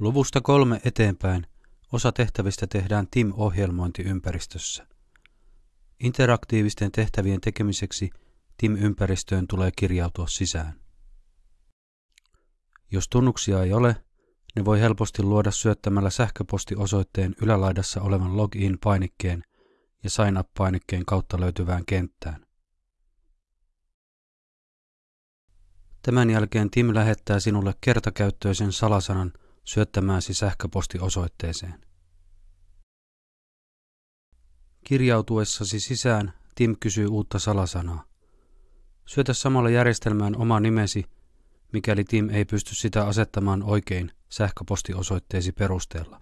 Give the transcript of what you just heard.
Luvusta kolme eteenpäin osa tehtävistä tehdään TIM-ohjelmointiympäristössä. Interaktiivisten tehtävien tekemiseksi TIM-ympäristöön tulee kirjautua sisään. Jos tunnuksia ei ole, ne voi helposti luoda syöttämällä sähköpostiosoitteen ylälaidassa olevan login-painikkeen ja sign up-painikkeen kautta löytyvään kenttään. Tämän jälkeen Tim lähettää sinulle kertakäyttöisen salasanan syöttämääsi sähköpostiosoitteeseen. Kirjautuessasi sisään Tim kysyy uutta salasanaa. Syötä samalla järjestelmään oma nimesi, mikäli Tim ei pysty sitä asettamaan oikein sähköpostiosoitteesi perusteella.